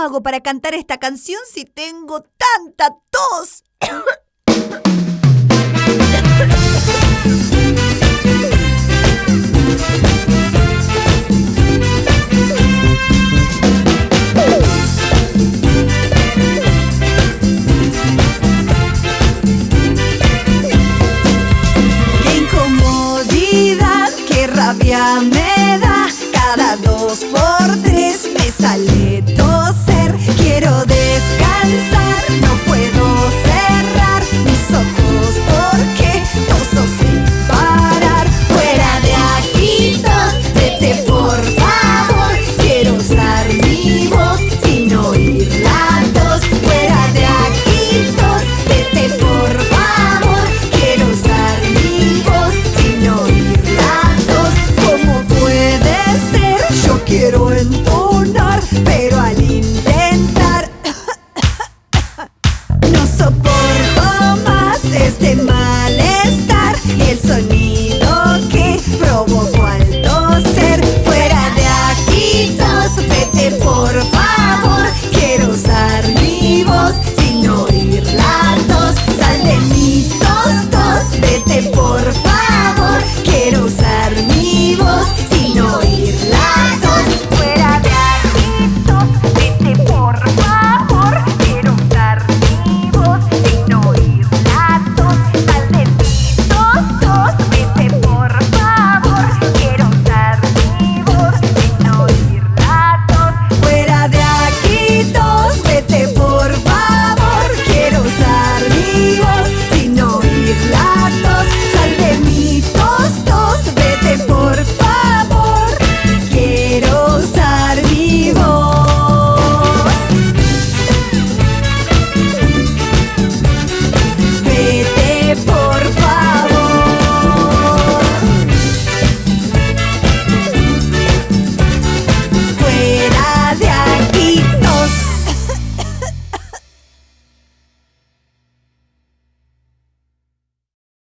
hago para cantar esta canción si tengo tanta tos? Qué incomodidad, qué rabia me da. Cada dos por tres me sale toser. Quiero descansar, no puedo cerrar mis ojos porque toso sin parar. Fuera de aquí, tos, vete por favor. Quiero usar mi quiero entonar, pero